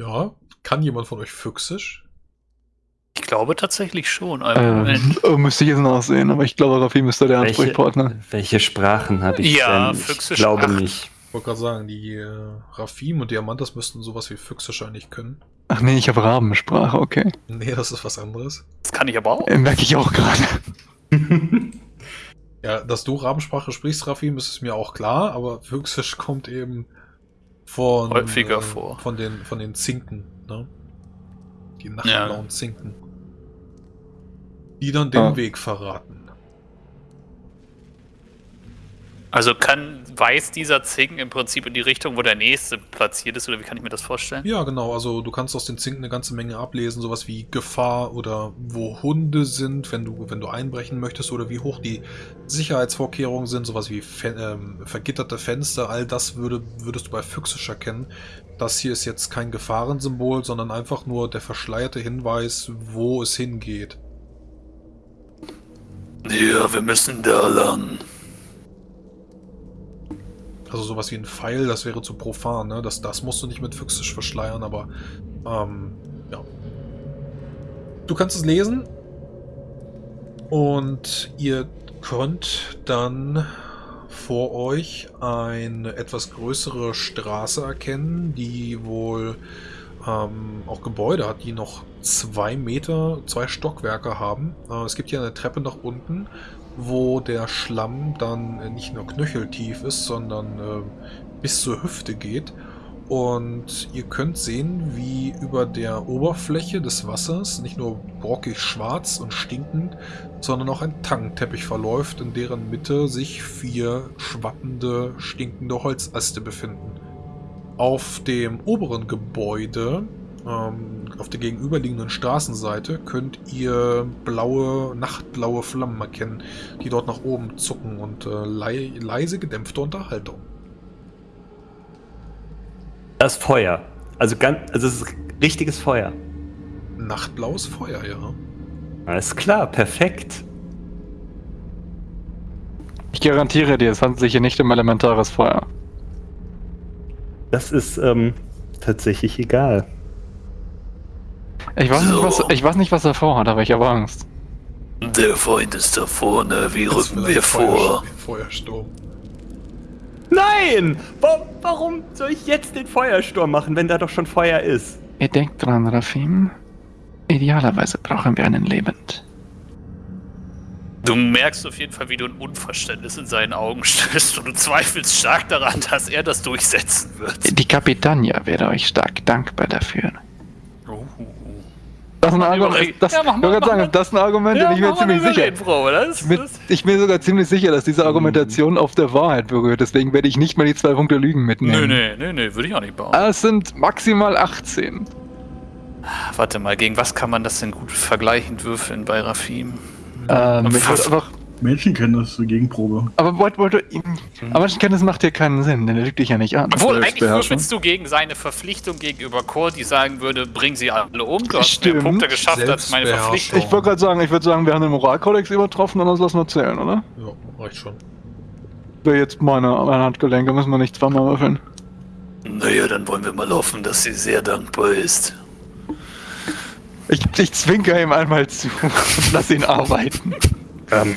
Ja, kann jemand von euch Füchsisch? Ich glaube tatsächlich schon. Ähm, oh, müsste ich jetzt nachsehen, aber ich glaube, Rafim ist da der Welche, Ansprechpartner. welche Sprachen habe ich Ja, denn? Ich Füchsisch glaube acht. nicht. Ich wollte gerade sagen, die äh, Rafim und Diamantas müssten sowas wie Füchsisch eigentlich können. Ach nee, ich habe Rabensprache, okay. Nee, das ist was anderes. Das kann ich aber auch. Äh, merke ich auch gerade. Ja, dass du Rabensprache sprichst, Rafim, ist es mir auch klar, aber Füchsisch kommt eben von, äh, Häufiger vor. von den von den Zinken, ne? Die nachtblauen Ja. Zinken. Die dann den Ah. Weg verraten. Also kann, weiß dieser Zing im Prinzip in die Richtung, wo der nächste platziert ist, oder wie kann ich mir das vorstellen? Ja, genau, also du kannst aus den Zinken eine ganze Menge ablesen, sowas wie Gefahr oder wo Hunde sind, wenn du, wenn du einbrechen möchtest, oder wie hoch die Sicherheitsvorkehrungen sind, sowas wie Fen ähm, vergitterte Fenster, all das würde, würdest du bei Füchsisch erkennen. Das hier ist jetzt kein Gefahrensymbol, sondern einfach nur der verschleierte Hinweis, wo es hingeht. Ja, wir müssen da lang. Also sowas wie ein Pfeil, das wäre zu profan, ne? Das, das musst du nicht mit Füchsisch verschleiern, aber ähm, ja. Du kannst es lesen und ihr könnt dann vor euch eine etwas größere Straße erkennen, die wohl ähm, auch Gebäude hat, die noch zwei Meter, zwei Stockwerke haben. Äh, es gibt hier eine Treppe nach unten, wo der Schlamm dann äh, nicht nur knöcheltief ist, sondern äh, bis zur Hüfte geht. Und ihr könnt sehen, wie über der Oberfläche des Wassers nicht nur brockig schwarz und stinkend, sondern auch ein Tangenteppich verläuft, in deren Mitte sich vier schwappende, stinkende Holzäste befinden. Auf dem oberen Gebäude, ähm, auf der gegenüberliegenden Straßenseite, könnt ihr blaue, nachtblaue Flammen erkennen, die dort nach oben zucken und äh, lei leise gedämpfte Unterhaltung. Das Feuer. Also ganz, also es ist richtiges Feuer. Nachtblaues Feuer, ja. Alles klar, perfekt. Ich garantiere dir, es handelt sich hier nicht um elementares Feuer. Das ist ähm, tatsächlich egal. Ich weiß, So. nicht, was, ich weiß nicht, was er vorhat, aber ich habe Angst. Der Feind ist da vorne, wie Das rücken wir vor? Feuerst- Feuersturm. Nein! Wa- Warum soll ich jetzt den Feuersturm machen, wenn da doch schon Feuer ist? Ihr denkt dran, Rafim. Idealerweise brauchen wir einen lebend. Du merkst auf jeden Fall, wie du ein Unverständnis in seinen Augen stößt und du zweifelst stark daran, dass er das durchsetzen wird. Die Kapitania wäre euch stark dankbar dafür. Das ist ein Argument, das, Ja, mach mal, mach sagen, das ist ein Argument, bin ich mir ziemlich sicher. Das, Ich bin, ich bin sogar ziemlich sicher, dass diese Argumentation auf der Wahrheit berührt. Deswegen werde ich nicht mal die zwei Punkte Lügen mitnehmen. nö, nö, nö, nö, würde ich auch nicht bauen. Es sind maximal 18. Warte mal, gegen was kann man das denn gut vergleichend würfeln bei Rafim? Ähm, ich Fast- würd einfach, Menschenkenntnis, Gegenprobe. aber wollte, wollte, aber Menschenkenntnis macht hier keinen Sinn, denn er lügt dich ja nicht an. Obwohl, eigentlich würfelst du gegen seine Verpflichtung gegenüber Core, die sagen würde, bring sie alle um. Du hast Stimmt. mehr Punkte geschafft als meine. Verpflichtung. Ich wollte gerade sagen, ich würde sagen, wir haben den Moralkodex übertroffen, dann lassen wir zählen, oder? Ja, reicht schon. Wäre jetzt meine, meine Handgelenke, müssen wir nicht zweimal würfeln. Naja, dann wollen wir mal hoffen, dass sie sehr dankbar ist. Ich, ich zwinker ihm einmal zu und lass ihn arbeiten. Ähm,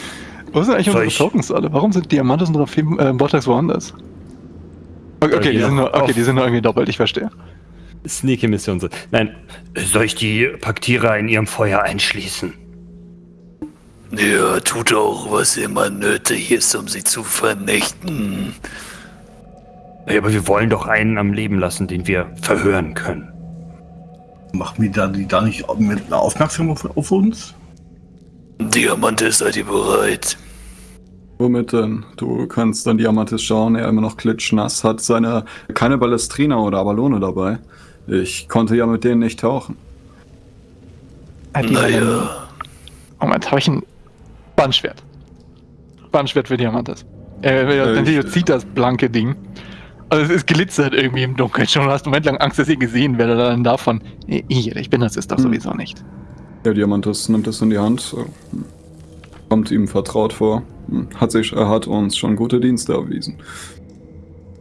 Wo sind eigentlich Soll unsere ich- Tokens alle? Warum sind Diamantes und Rafim äh, Vortex woanders? Okay, okay, die sind nur, okay, die sind nur irgendwie doppelt, ich verstehe. Sneaky Mission. so. Nein, soll ich die Paktierer in ihrem Feuer einschließen? Ja, tut auch, was immer nötig ist, um sie zu vernichten. Ja, aber wir wollen doch einen am Leben lassen, den wir verhören können. Machen wir da, die da nicht mit aufmerksam auf, auf uns? Diamante, seid ihr bereit? Womit denn? Du kannst dann Diamantis schauen, er immer noch klitschnass, hat seine keine Ballestrina oder Abalone dabei. Ich konnte ja mit denen nicht tauchen. Hat Naja, Moment, Moment habe ich ein Bandschwert. Bandschwert für Diamantes. Äh, Äh, äh, ich- zieht das blanke Ding. Also es ist glitzert irgendwie im Dunkeln schon. Du hast einen Moment lang Angst, dass ihr gesehen werdet. Dann davon, äh, ich bin das ist doch Hm. sowieso nicht. Ja, Diamantis nimmt es in die Hand, äh, kommt ihm vertraut vor, hm, hat sich, er hat uns schon gute Dienste erwiesen.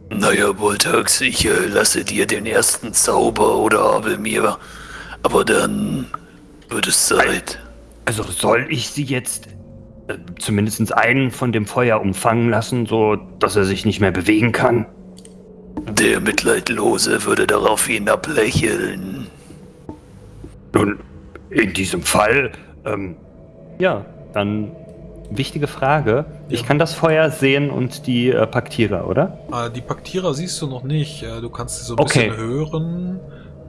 Naja, Voltax, ich äh, lasse dir den ersten Zauber oder habe mir. Aber dann wird es Zeit. Also soll ich sie jetzt äh, zumindest einen von dem Feuer umfangen lassen, so dass er sich nicht mehr bewegen kann? Der Mitleidlose würde daraufhin ablächeln. Nun, in diesem Fall, ähm, ja, dann wichtige Frage. Ich Ja. kann das Feuer sehen und die äh, Paktierer, oder? Äh, die Paktierer siehst du noch nicht. Äh, du kannst sie so ein Okay. bisschen hören.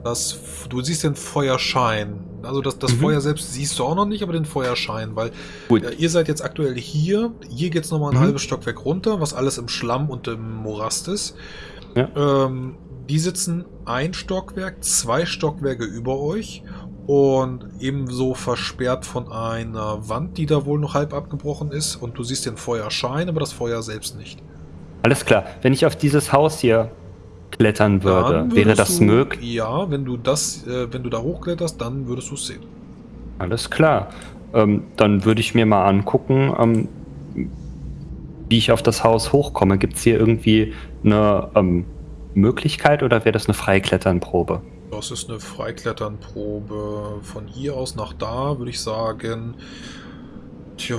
Das, du siehst den Feuerschein. Also das, das Mhm. Feuer selbst siehst du auch noch nicht, aber den Feuerschein, weil Gut. äh, ihr seid jetzt aktuell hier. Hier geht's noch nochmal ein Mhm. halbes Stockwerk runter, was alles im Schlamm und im Morast ist. Ja. Ähm, die sitzen ein Stockwerk, zwei Stockwerke über euch und ebenso versperrt von einer Wand, die da wohl noch halb abgebrochen ist. Und du siehst den Feuerschein, aber das Feuer selbst nicht. Alles klar. Wenn ich auf dieses Haus hier klettern würde, wäre das möglich? Ja, wenn du das, äh, wenn du da hochkletterst, dann würdest du es sehen. Alles klar. Ähm, dann würde ich mir mal angucken, ähm, wie ich auf das Haus hochkomme. Gibt es hier irgendwie eine ähm, Möglichkeit oder wäre das eine Freikletternprobe? Das ist eine Freikletternprobe. Von hier aus nach da würde ich sagen, tja,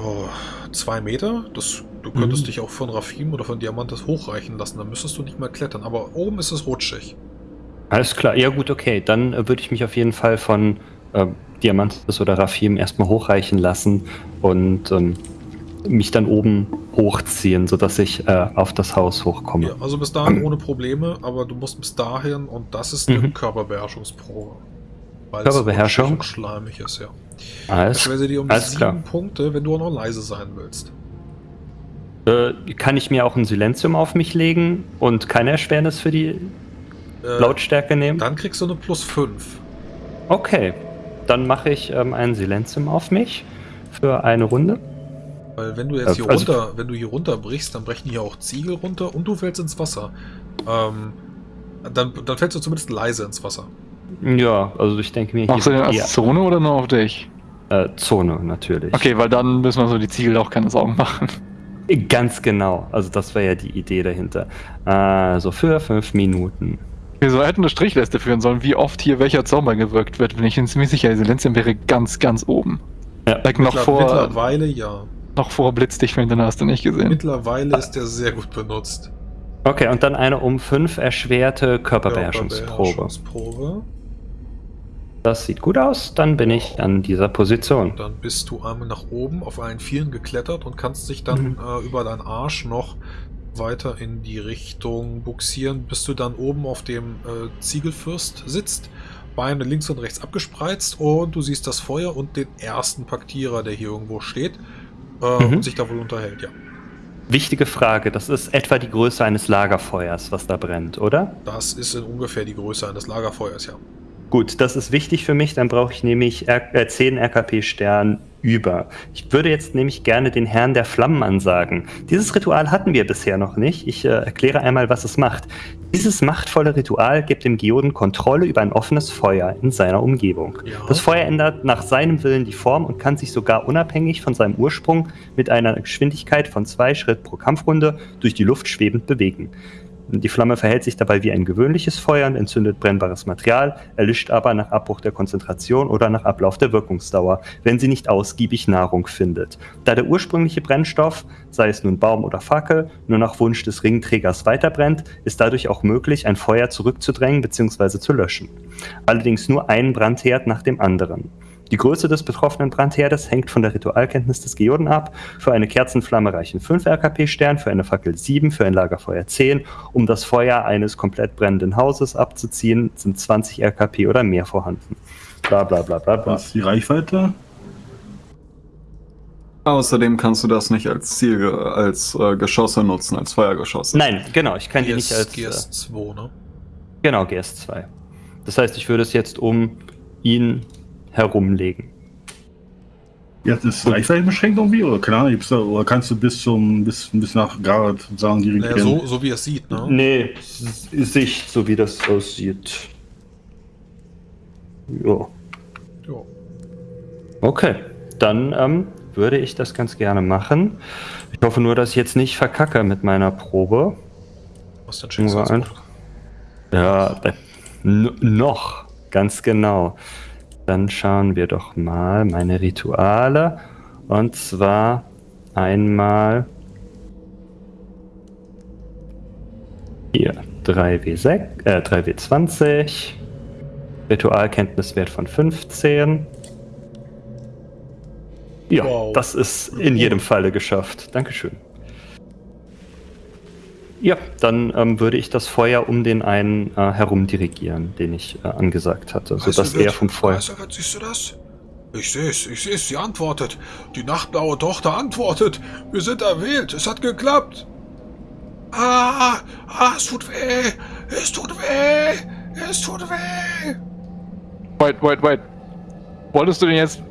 zwei Meter. Das, du könntest Mhm. dich auch von Rafim oder von Diamantes hochreichen lassen. Dann müsstest du nicht mehr klettern. Aber oben ist es rutschig. Alles klar. Ja gut, okay. Dann äh, würde ich mich auf jeden Fall von ähm, Diamantis oder Rafim erstmal hochreichen lassen und ähm, mich dann oben hochziehen, sodass ich äh, auf das Haus hochkomme. Ja, also bis dahin ohne Probleme, aber du musst bis dahin und das ist eine Mhm. Körperbeherrschungsprobe. Weil Körperbeherrschung? und schleimig ist, ja. Alles, Ich werde dir um sieben klar. Punkte, wenn du auch noch leise sein willst. Äh, kann ich mir auch ein Silenzium auf mich legen und keine Erschwernis für die Äh, Lautstärke nehmen? Dann kriegst du eine plus 5. Okay, dann mache ich ähm, ein Silenzium auf mich für eine Runde. Weil wenn du jetzt Äh, hier also- runter, wenn du hier runterbrichst, dann brechen hier auch Ziegel runter und du fällst ins Wasser. Ähm, dann, dann fällst du zumindest leise ins Wasser. Ja, also ich denke mir Machst du den als ja, Zone oder nur auf dich? äh, Zone natürlich. Okay, weil dann müssen wir so die Ziegel auch keine Sorgen machen. Ganz genau. Also das war ja die Idee dahinter. Also für fünf Minuten. Wir so hätten eine Strichliste führen sollen, wie oft hier welcher Zauber gewirkt wird. Bin ich ziemlich sicher, Silenzium wäre ganz, ganz oben. Ja. Like noch vor, Mittlerweile ja. Noch vor Blitzdichtfinden hast du nicht gesehen. Mittlerweile ist der sehr gut benutzt. Okay, und dann eine um fünf erschwerte Körperbeherrschungsprobe. Körperbeherrschungsprobe. Das sieht gut aus. Dann bin ich an dieser Position. Dann bist du einmal nach oben auf allen Vieren geklettert und kannst dich dann Mhm. äh, über deinen Arsch noch weiter in die Richtung buxieren, bis du dann oben auf dem äh, Ziegelfürst sitzt, Beine links und rechts abgespreizt und du siehst das Feuer und den ersten Paktierer, der hier irgendwo steht äh, Mhm. und sich da wohl unterhält, ja. Wichtige Frage. Das ist etwa die Größe eines Lagerfeuers, was da brennt, oder? Das ist in ungefähr die Größe eines Lagerfeuers, ja. Gut, das ist wichtig für mich. Dann brauche ich nämlich R äh, 10 RKP-Stern über. Ich würde jetzt nämlich gerne den Herrn der Flammen ansagen. Dieses Ritual hatten wir bisher noch nicht. Ich äh, erkläre einmal, was es macht. Dieses machtvolle Ritual gibt dem Geoden Kontrolle über ein offenes Feuer in seiner Umgebung. Ja. Das Feuer ändert nach seinem Willen die Form und kann sich sogar unabhängig von seinem Ursprung mit einer Geschwindigkeit von zwei Schritt pro Kampfrunde durch die Luft schwebend bewegen. Die Flamme verhält sich dabei wie ein gewöhnliches Feuer und entzündet brennbares Material, erlischt aber nach Abbruch der Konzentration oder nach Ablauf der Wirkungsdauer, wenn sie nicht ausgiebig Nahrung findet. Da der ursprüngliche Brennstoff, sei es nun Baum oder Fackel, nur nach Wunsch des Ringträgers weiterbrennt, ist dadurch auch möglich, ein Feuer zurückzudrängen bzw. zu löschen. Allerdings nur ein Brandherd nach dem anderen. Die Größe des betroffenen Brandherdes hängt von der Ritualkenntnis des Geoden ab. Für eine Kerzenflamme reichen 5 RKP-Stern, für eine Fackel 7, für ein Lagerfeuer 10. Um das Feuer eines komplett brennenden Hauses abzuziehen, sind 20 RKP oder mehr vorhanden. Bla bla bla bla bla. Was ist die Reichweite? Außerdem kannst du das nicht als Ziel, als äh, Geschosse nutzen, als Feuergeschosse. Nein, genau, ich kann die nicht als. Äh, GS2, ne? genau, GS2. Das heißt, ich würde es jetzt um ihn herumlegen. Ja, das ist Reichweite beschränkt irgendwie? Oder keine Ahnung, da, oder kannst du bis zum bis, bis nach Garrett sagen, die Naja, so, so wie es sieht, ne? Nee, Sicht, so wie das aussieht. Ja. Ja. Okay, dann ähm, würde ich das ganz gerne machen. Ich hoffe nur, dass ich jetzt nicht verkacke mit meiner Probe. Was denn Nur ein-? Ja, noch, ganz genau. Dann schauen wir doch mal meine Rituale. Und zwar einmal hier 3W6, äh, 3W20. Ritualkenntniswert von 15. Ja, Wow. das ist in jedem Falle geschafft. Dankeschön. Ja, dann ähm, würde ich das Feuer um den einen äh, herum dirigieren, den ich äh, angesagt hatte, sodass er vom Feuer. Eiserwert, siehst du das? Ich seh's, ich seh's, sie antwortet. Die nachtblaue Tochter antwortet. Wir sind erwählt, es hat geklappt. Ah, ah, es tut weh, es tut weh, es tut weh. Wait, wait, wait. Wolltest du den jetzt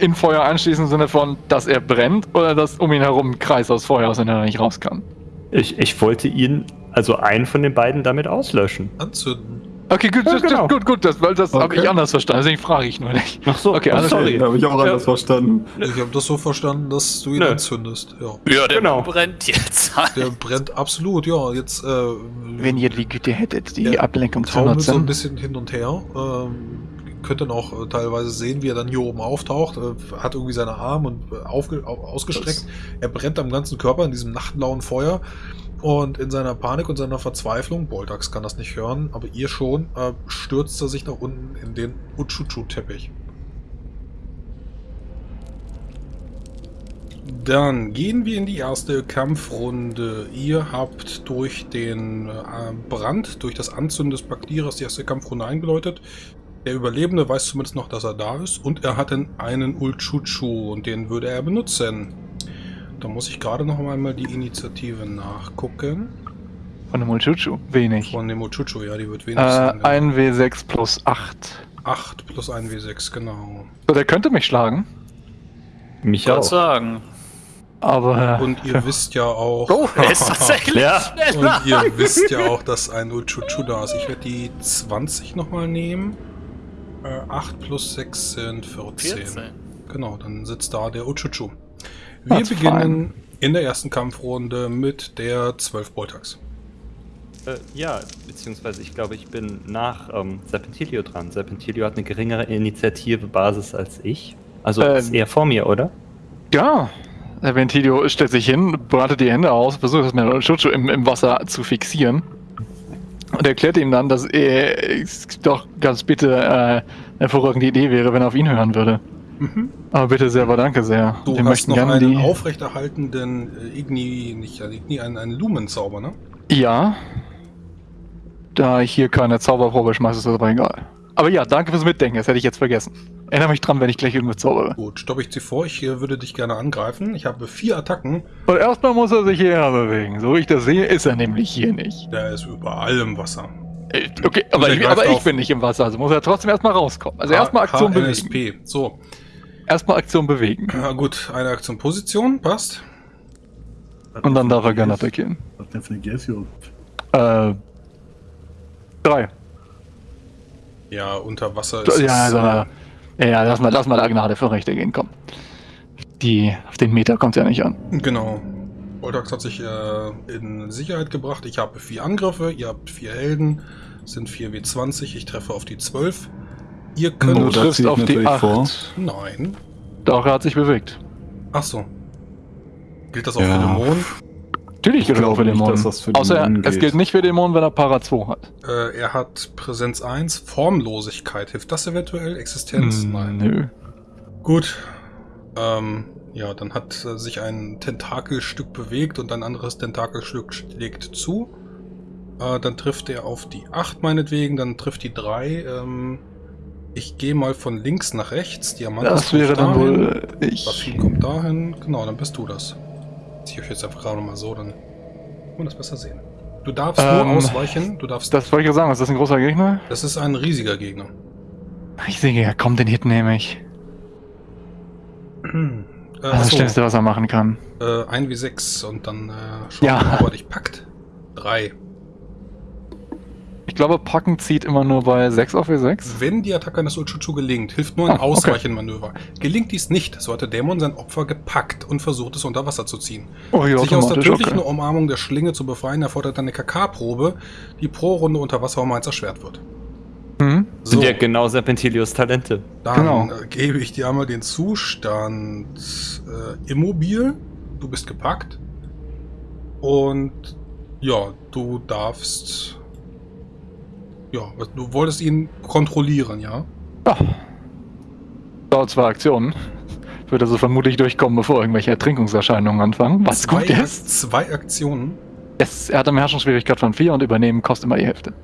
in Feuer anschließen im Sinne von, dass er brennt oder dass um ihn herum ein Kreis aus Feuer aus, wenn er nicht raus kann? Ich, ich wollte ihn, also einen von den beiden, damit auslöschen. Anzünden. Okay, gut, Ja, das, genau. das, gut, gut, das, weil das habe Okay. ich anders verstanden, deswegen frage ich nur nicht. Ach so, Okay, oh, alles sorry. Habe ich auch anders Ja. verstanden. Ich habe das so verstanden, dass du ihn Nö. anzündest. Ja. Ja, der Genau. brennt jetzt. Der brennt absolut, ja. Jetzt, äh, Wenn ihr die Güte hättet, die Ablenkung zu taumelt so ein nutzen. bisschen hin und her. Ähm, könnt dann auch äh, teilweise sehen, wie er dann hier oben auftaucht. Äh, hat irgendwie seine Arme und äh, ausgestreckt. Er brennt am ganzen Körper in diesem nachtblauen Feuer. Und in seiner Panik und seiner Verzweiflung, Boldax kann das nicht hören, aber ihr schon, äh, stürzt er sich nach unten in den Uchuchu-Teppich. Dann gehen wir in die erste Kampfrunde. Ihr habt durch den äh, Brand, durch das Anzünden des Baktierers die erste Kampfrunde eingeläutet. Der Überlebende weiß zumindest noch, dass er da ist. Und er hat dann einen Ulchuchu und den würde er benutzen. Da muss ich gerade noch einmal die Initiative nachgucken. Von dem Mulchuchu. Wenig. Von dem Ulchuchu, ja, die wird wenig Äh, sein. ein W6 plus 8. 8 plus 1 W6, genau. So, der könnte mich schlagen, Mich Ich wollte auch. sagen. aber. Und ihr wisst ja auch... Oh, er ist tatsächlich Ja. schneller. Und ihr wisst ja auch, dass ein Uchuchu da ist. Ich werde die 20 nochmal nehmen. Äh, 8 plus 6 sind 14. 14. Genau, dann sitzt da der Uchuchu. Wir That's beginnen in der ersten Kampfrunde mit der 12 Boltax. Äh, ja, beziehungsweise ich glaube, ich bin nach ähm, Serpentilio dran. Serpentilio hat eine geringere Initiative-Basis als ich. Also Ähm. ist er vor mir, oder? Ja. Der Ventilio stellt sich hin, breitet die Hände aus, versucht das mit dem Mulchuchu im, im Wasser zu fixieren. Und erklärt ihm dann, dass er es doch ganz bitte äh, eine hervorragende Idee wäre, wenn er auf ihn hören würde. Aber bitte sehr, aber danke sehr. Du Wir hast möchten noch gerne einen die. aufrechterhaltenden äh, Igni, nicht äh, Igni, einen, einen Lumenzauber, ne? Ja. Da ich hier keine Zauberprobe schmeiße, ist das aber egal. Aber ja, danke fürs Mitdenken, das hätte ich jetzt vergessen. Erinnere mich dran, wenn ich gleich irgendwo zaubere. Gut, stoppe ich sie vor. Ich äh, würde dich gerne angreifen. Ich habe vier Attacken. Und erstmal muss er sich hierher bewegen. So wie ich das sehe, ist er nämlich hier nicht. Der ist überall im Wasser. Äh, Okay, aber, ich, aber ich bin nicht im Wasser, also muss er trotzdem erstmal rauskommen. Also erstmal Aktion bewegen. HNSP. So, Erstmal Aktion bewegen. na gut, eine Aktion Position, passt. Und dann darf er gerne attackieren. Was denn für eine Gesio? Äh. Drei. Ja, unter Wasser ist Ja, es, also, ja, lass mal, lass mal der Gnade für Rechte gehen, komm. Die, auf den Meter kommt ja nicht an. Genau. Voltax hat sich äh, in Sicherheit gebracht. Ich habe vier Angriffe, ihr habt vier Helden, sind 4 W20, ich treffe auf die 12. Ihr könnt... Du Oh, da triffst auf die natürlich 8. vor. Nein. Doch, er hat sich bewegt. Ach so. Gilt das auch Ja. für Dämonen? Natürlich gilt das auch für nicht, Dämonen. dass das für Außer Dämonen es gilt. nicht für Dämonen, wenn er Para 2 hat. Äh, er hat Präsenz 1, Formlosigkeit. Hilft das eventuell? Existenz? Hm, Nein. Nö. Gut. Ähm, ja, dann hat äh, sich ein Tentakelstück bewegt und ein anderes Tentakelstück schlägt zu. Äh, dann trifft er auf die 8 meinetwegen, dann trifft die 3. Ähm, ich gehe mal von links nach rechts. Diamantas Das wäre dann dahin. wohl ich. Rafin kommt dahin. Genau, dann bist du das. Zieh ich euch jetzt einfach gerade nochmal so, dann kann man das besser sehen. Du darfst Ähm, nur ausweichen. Du darfst. Das wollte ich ja sagen, ist das ein großer Gegner? das ist ein riesiger Gegner. Ich sehe, ja, komm, den Hit nehme ich. Äh, Das ist das Schlimmste, was er machen kann. äh, 1 wie 6 und dann äh, schauen Ja. ob er dich packt. 3. Ich glaube, Packen zieht immer nur bei 6 auf E6. Wenn die Attacke eines Uchuchu gelingt, hilft nur ein Ah, okay. Ausweichenmanöver. Gelingt dies nicht, so hat der Dämon sein Opfer gepackt und versucht es unter Wasser zu ziehen. Oh ja, Sich aus der tödlichen okay. Umarmung der Schlinge zu befreien, erfordert eine KK-Probe, die pro Runde unter Wasser um eins erschwert wird. Mhm. So, Sind ja genau Serpentilios Talente. dann genau. äh, gebe ich dir einmal den Zustand äh, immobil. Du bist gepackt. Und ja, du darfst. Ja, du wolltest ihn kontrollieren, ja? Ja. Dauert zwei Aktionen. Wird also vermutlich durchkommen, bevor irgendwelche Ertrinkungserscheinungen anfangen. Was zwei, gut ist. Zwei Aktionen. Es, er hat eine Beherrschungsschwierigkeit von 4 und übernehmen kostet immer die Hälfte.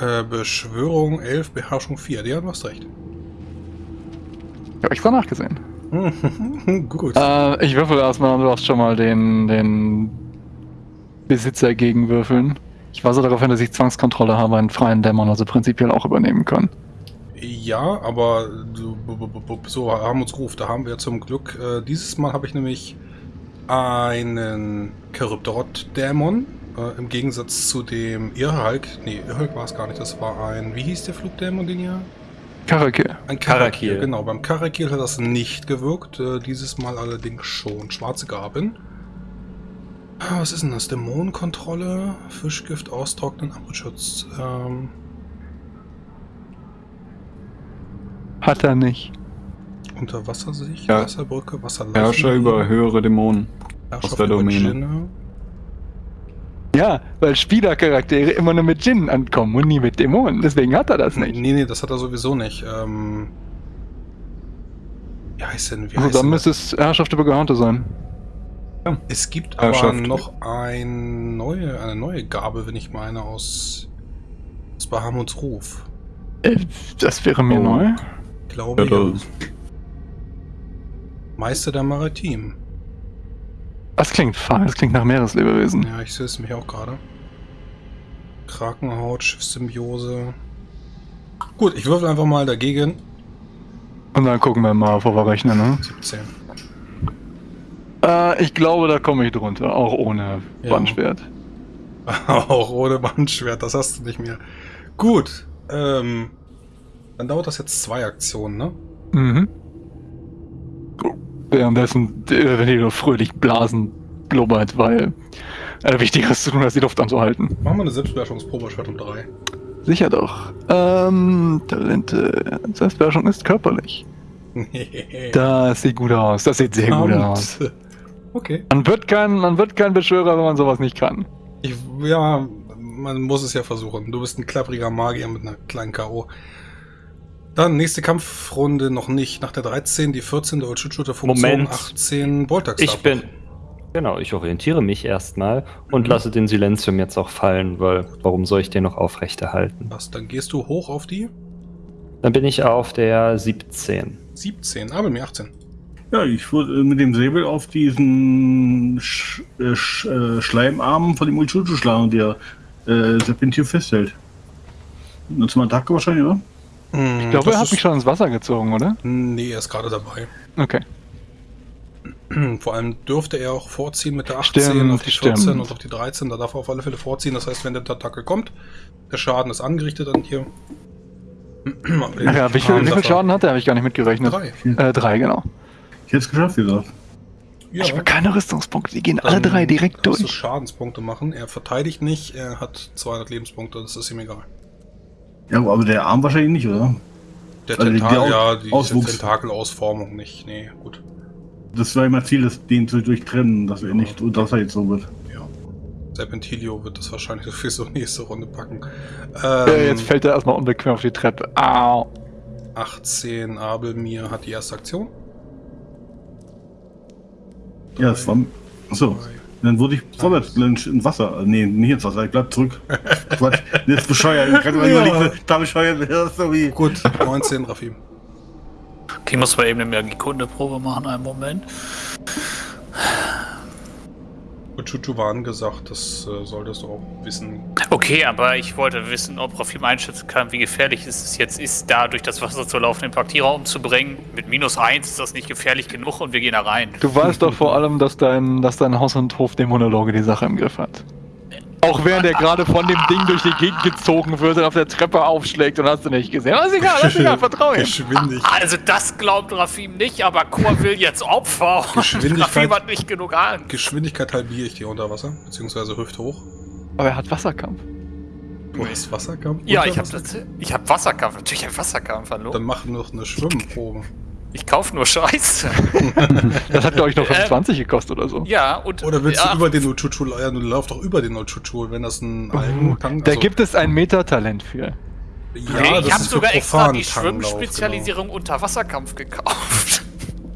Äh, Beschwörung 11, Beherrschung 4. Ja, du hast recht. Ich habe extra nachgesehen. Gut. Äh, ich würfel erstmal und du darfst schon mal den, den Besitzer gegenwürfeln. Ich weise darauf hin, dass ich Zwangskontrolle habe, einen freien Dämon also prinzipiell auch übernehmen können. Ja, aber so haben uns gerufen. Da haben wir zum Glück. Äh, dieses Mal habe ich nämlich einen Charybdorot-Dämon. Äh, Im Gegensatz zu dem Irrhulk. Nee, Irrhulk war es gar nicht. Das war ein. Wie hieß der Flugdämon, den ihr? Karakir. Ein Karakil. Genau, beim Karakil hat das nicht gewirkt. Äh, dieses Mal allerdings schon. Schwarze Gaben. Ah, Was ist denn das? Dämonenkontrolle, Fischgift austrocknen, Armutschutz. Ähm, Hat er nicht. Unterwassersicht, Ja. Wasserbrücke, Wasserleichen. Herrscher über höhere Dämonen. Herrschaft aus der über Domäne. Ja, weil Spielercharaktere immer nur mit Djinn ankommen und nie mit Dämonen. Deswegen hat er das nicht. Nee, nee, das hat er sowieso nicht. Ähm, wie heißt denn? Wie Also heißt dann müsste es Herrschaft über Gehaunte sein. Das? Es gibt aber noch ein neue, eine neue Gabe, wenn ich meine, aus, aus Bahamuts Ruf. Äh, das wäre mir Oh. neu. Ich glaube, Ja, ja. das- Meister der Maritim. Das klingt fein, das klingt nach Meereslebewesen. Ja, ich sehe es mich auch gerade. Krakenhaut, Schiffssymbiose. Gut, ich würfel einfach mal dagegen. Und dann gucken wir mal, wo wir rechnen, ne? 17. Äh, ich glaube, da komme ich drunter, auch ohne Ja. Bandschwert. Auch ohne Bandschwert, das hast du nicht mehr. Gut, ähm, dann dauert das jetzt zwei Aktionen, ne? Mhm. Währenddessen, äh, wenn die nur fröhlich blasen, blubbert, weil äh, Wichtigeres zu tun, als die Luft anzuhalten. Machen wir eine Selbstbeherrschungsprobe, Schwert um drei. Sicher doch. Ähm, Talente. Selbstbeherrschung ist körperlich. Das sieht gut aus. Das sieht sehr gut Verdammt. aus. Okay. Man wird kein, man wird kein Beschwörer, wenn man sowas nicht kann. Ich, ja, man muss es ja versuchen. Du bist ein klappriger Magier mit einer kleinen K.O. Dann nächste Kampfrunde noch nicht. Nach der 13, die 14 der Ulchuchu der Funktion, Moment. 18 Boltax. Ich bin. Genau, ich orientiere mich erstmal und Mhm. lasse den Silenzium jetzt auch fallen, weil warum soll ich den noch aufrechterhalten? Was, dann gehst du hoch auf die Dann bin ich auf der 17. 17, aber mir 18. Ja, ich würde äh, mit dem Säbel auf diesen Sch äh, Sch äh, Schleimarm von dem Uchuchu schlagen, der äh, Serpentier festhält. Und zum Attacke wahrscheinlich, oder? Ich glaube, er hat mich schon ins Wasser gezogen, oder? Nee, er ist gerade dabei. Okay. Vor allem dürfte er auch vorziehen mit der 18 Stimmt, auf die 14 stimmt. und auf die 13. Da darf er auf alle Fälle vorziehen. Das heißt, wenn der Attacke kommt, der Schaden ist angerichtet an dir. Ja, wie viel, wie viel Schaden hat er? Habe ich gar nicht mitgerechnet. Drei. Äh, drei, genau. Ich es geschafft, wie gesagt. Ja, Ich habe keine Rüstungspunkte, die gehen alle dann drei direkt kannst du durch. Schadenspunkte machen. Er verteidigt nicht, er hat 200 Lebenspunkte, das ist ihm egal. Ja, aber der Arm wahrscheinlich nicht, oder? Der Also die Tentakel, Aus- ja, die. Tentakelausformung nicht. Nee, gut. Das war immer Ziel, das, den zu durchtrennen, dass er nicht, dass er jetzt so wird. Ja. Serpentilio wird das wahrscheinlich sowieso nächste Runde packen. Äh, Ähm, jetzt fällt er erstmal unbequem auf die Treppe. Au. 18 Abelmir hat die erste Aktion. Ja, das war. Achso. Dann wurde ich vorwärts ins Wasser. Äh, Nee, nicht ins Wasser, ich bleib zurück. Quatsch, das ist bescheuert. Ich kann mir Ja. überlegen, da bescheuert das so wie. Gut, 19, Rafim. Okay, muss man eben eine Magikunde-Probe machen, einen Moment. Gut, Chuchu war angesagt, das äh, solltest du auch wissen. Okay, aber ich wollte wissen, ob Rafim einschätzen kann, wie gefährlich es jetzt ist, da durch das Wasser zu laufen, den Paktierer umzubringen. Mit minus 1 ist das nicht gefährlich genug und wir gehen da rein. Du weißt doch vor allem, dass dein, dass dein Haus- und Hofdämonologe die Sache im Griff hat. Auch während er gerade von dem Ding durch die Gegend gezogen wird und auf der Treppe aufschlägt und hast du nicht gesehen. Aber ist egal, ist egal, vertrau ihm. Geschwindigkeit. Also das glaubt Rafim nicht, aber Chor will jetzt Opfer. und Geschwindigkeit- Rafim hat nicht genug Angst. Geschwindigkeit halbiere ich dir unter Wasser, beziehungsweise hüfthoch. Aber er hat Wasserkampf. Du hast Wasserkampf? Ja, ich habe Wasser? ich hab Wasserkampf. Natürlich ein Wasserkampf, hallo. Dann mach noch eine Schwimmprobe. Ich kaufe nur Scheiße. Das hat, glaube ich, noch Äh, 25 gekostet oder so. Ja, und. Oder willst ja, du über den Uchuchu, ja, du laufst doch über den Uchuchu, wenn das ein Uh, Da gibt es ein Meta-Talent für. ja, Nee, das ich habe sogar extra die Profantanglauf, Schwimmspezialisierung unter Wasserkampf gekauft.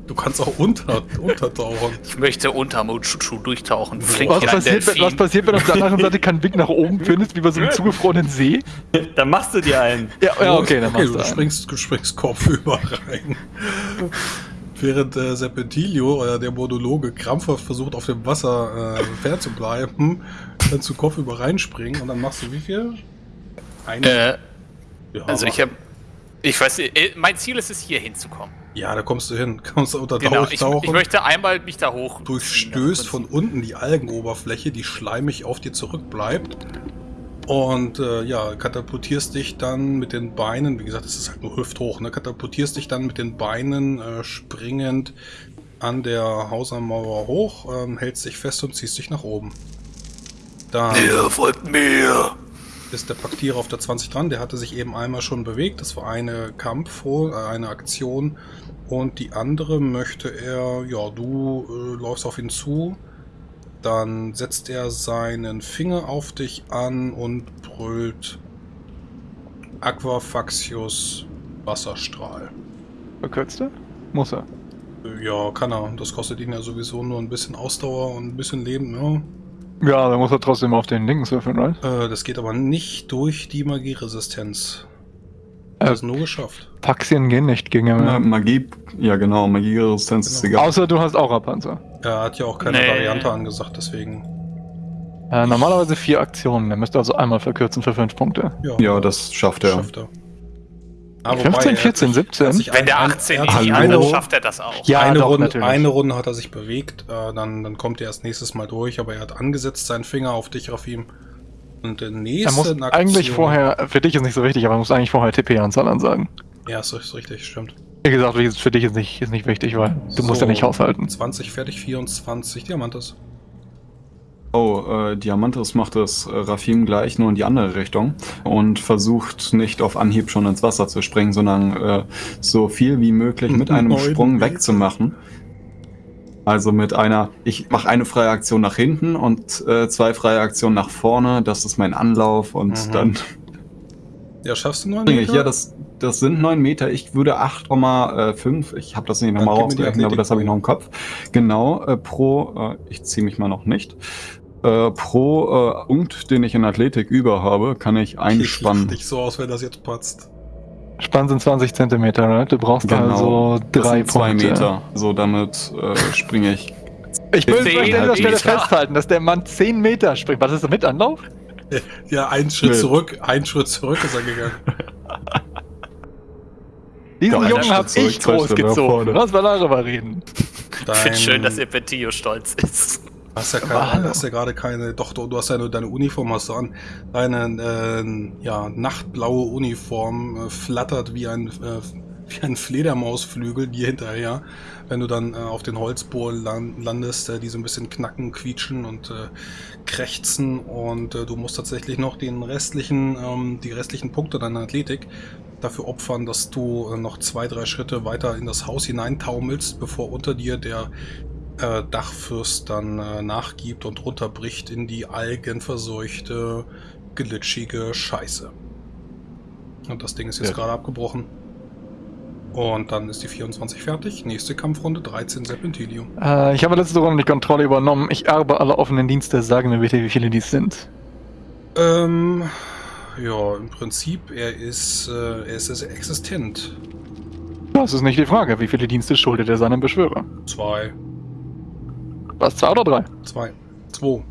Du kannst auch unter, untertauchen. Ich möchte unter Mochuchu durchtauchen. Flink Was passiert, wenn- was passiert, wenn du auf der anderen Seite keinen Weg nach oben findest, wie bei so einem zugefrorenen See? Dann machst du dir einen. Ja, ja okay, dann okay machst du du einen. springst, du springst kopfüber rein. Während äh, Serpentilio, oder der Monologe, krampfhaft versucht, auf dem Wasser äh, fair zu bleiben, kannst du kopfüber reinspringen und dann machst du wie viel? Ein, Äh, ja, also mach- ich habe. Ich weiß, nicht, äh, mein Ziel ist es, hier hinzukommen. Ja, da kommst du hin. Kannst du unter Genau, ich, tauchen. ich möchte einmal mich da hoch. durchstößt von unten die Algenoberfläche, die schleimig auf dir zurückbleibt. Und äh, ja, katapultierst dich dann mit den Beinen, wie gesagt, es ist halt nur hüfthoch, ne? Katapultierst dich dann mit den Beinen äh, springend an der Hausermauer hoch, ähm, hältst dich fest und ziehst dich nach oben. Dann folgt mir. Ist der Paktierer auf der 20 dran. Der hatte sich eben einmal schon bewegt. Das war eine Kampf, äh, eine Aktion. Und die andere möchte er, ja, du äh, läufst auf ihn zu. Dann setzt er seinen Finger auf dich an und brüllt Aquafaxius Wasserstrahl. Verkürzt er? Muss er. Äh, Ja, kann er. Das kostet ihn ja sowieso nur ein bisschen Ausdauer und ein bisschen Leben, ne? Ja, dann muss er trotzdem auf den linken würfeln, right? Äh, das geht aber nicht durch die Magieresistenz. Das Äh, ist nur geschafft. Paxien gehen nicht gegen ihn. Äh, Magie, ja genau, Magieresistenz ist Genau. egal. Außer du hast Aura-Panzer. Er hat ja auch keine Nee. Variante angesagt, deswegen. Äh, normalerweise vier Aktionen. Er müsste also einmal verkürzen für fünf Punkte. Ja, das schafft er. schafft er. 15, wobei, er hat 14, sich- 17? er hat sich Wenn der ein- 18 er hat nicht sich Hallo? kann, dann eine, schafft er das auch. Ja, eine, doch, Runde, natürlich. eine Runde hat er sich bewegt, äh, dann, dann kommt er erst nächstes Mal durch, aber er hat angesetzt seinen Finger auf dich, Rafim. Und der Er nächste muss Aktion- eigentlich vorher, für dich ist nicht so wichtig, aber er muss eigentlich vorher TP-Anzahl ansagen. Ja, ist, ist richtig, stimmt. Wie gesagt, für dich ist nicht, ist nicht wichtig, weil du musst So, ja nicht haushalten. 20 fertig, 24 Diamantes. Oh, äh, Diamantis macht es äh, Rafim gleich, nur in die andere Richtung und versucht nicht auf Anhieb schon ins Wasser zu springen, sondern äh, so viel wie möglich mit einem Neun Sprung Meter. wegzumachen. Also mit einer, ich mache eine freie Aktion nach hinten und äh, zwei freie Aktionen nach vorne. Das ist mein Anlauf und Mhm. dann Ja, schaffst du springe ich. Ja, das, das sind neun Meter. Ich würde 8,5. Ich habe das nicht nochmal rausgerechnet, aber das habe ich noch im. Kopf. Genau, äh, pro, äh, ich ziehe mich mal noch nicht. Äh, pro äh, Punkt, den ich in Athletik über habe, kann ich einspannen. dich so aus, wenn das jetzt patzt. Spann sind 20 Zentimeter, right? Du brauchst also das drei sind zwei Punkte. Meter. So, damit äh, springe ich. Ich will an dieser Stelle festhalten, dass der Mann 10 Meter springt. Was ist das mit Anlauf? Ja, einen Schritt Nö. zurück, einen Schritt zurück ist er gegangen. Diesen Ja, Jungen Schritt ich großgezogen. Lass mal darüber reden. Ich finde schön, dass ihr Petillo stolz ist. Hast ja, keine, hast ja gerade keine, doch, du, hast ja nur deine Uniform hast du an. Deine äh, ja, nachtblaue Uniform äh, flattert wie ein, äh, wie ein Fledermausflügel dir hinterher, wenn du dann äh, auf den Holzbohren lan landest, äh, die so ein bisschen knacken, quietschen und äh, krächzen und du musst tatsächlich noch den restlichen, ähm, die restlichen Punkte deiner Athletik dafür opfern, dass du noch zwei, drei Schritte weiter in das Haus hineintaumelst, bevor unter dir der äh, Dachfürst dann äh, nachgibt und runterbricht in die algenverseuchte, glitschige Scheiße. Und das Ding ist jetzt Ja. gerade abgebrochen. Und dann ist die 24 fertig. Nächste Kampfrunde 13 Serpentilio. Äh, ich habe letzte Runde die Kontrolle übernommen. Ich erbe alle offenen Dienste. Sagen mir bitte, wie viele dies sind. Ähm, ja, im Prinzip, er ist, äh, er ist existent. Das ist nicht die Frage. Wie viele Dienste schuldet er seinem Beschwörer? Zwei, Was, zwei oder drei? zwei, zwei.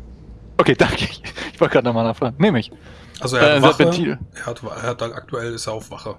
Okay, danke. Ich wollte gerade nochmal nachfragen. Nehme ich. Also er hat Äh, Wache. Er hat, er hat aktuell ist er auf Wache.